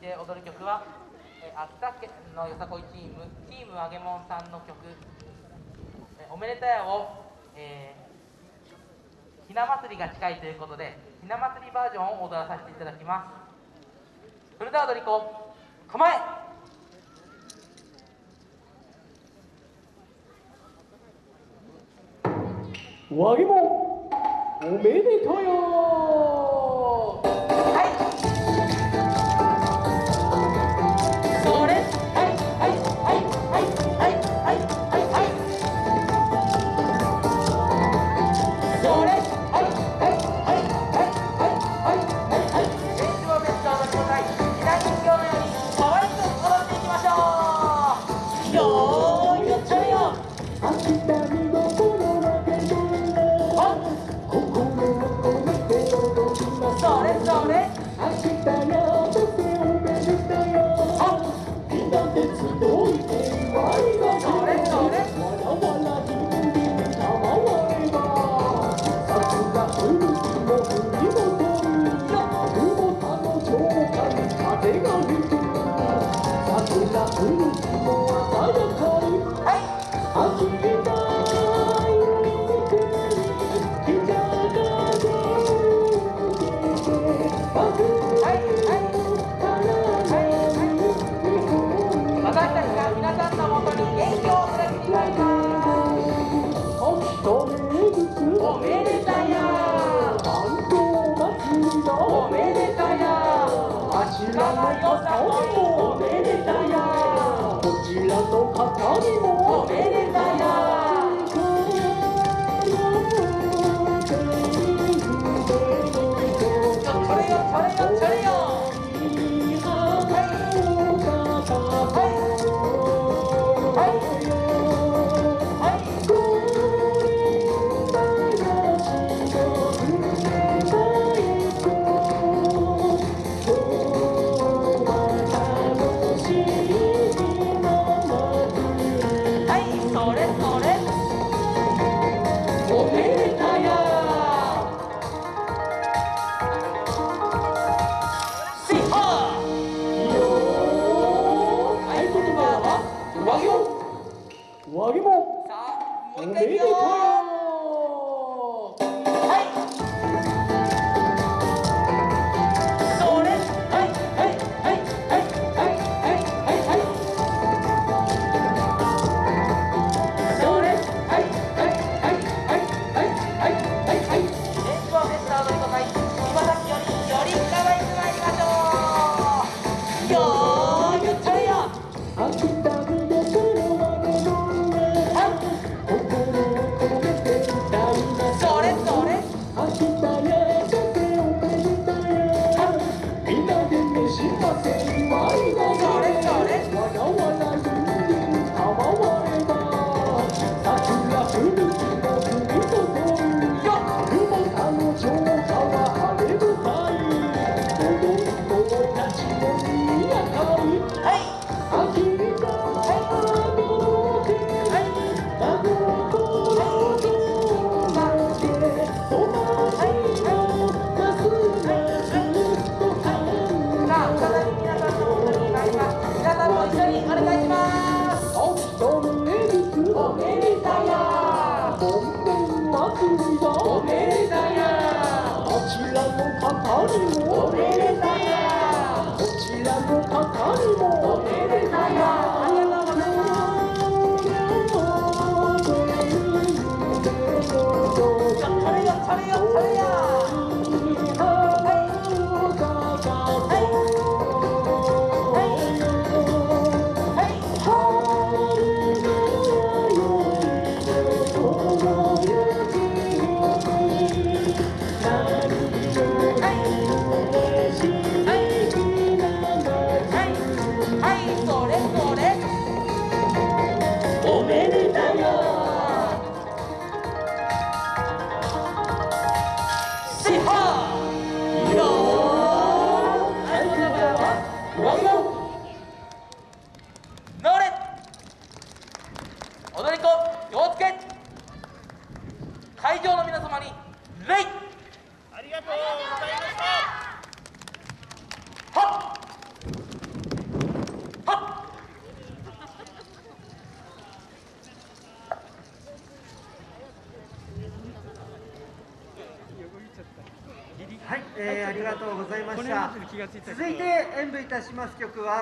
て踊る曲は、え、秋田県のよさこいチームチームあげもんさんの曲「え、おめでたや」を、えー、ひな祭りが近いということでひな祭りバージョンを踊らさせていただきます。それでは踊り子構え!わぎもおめでとうよありがとうございえーありがとうございました。続いて演舞いたします曲は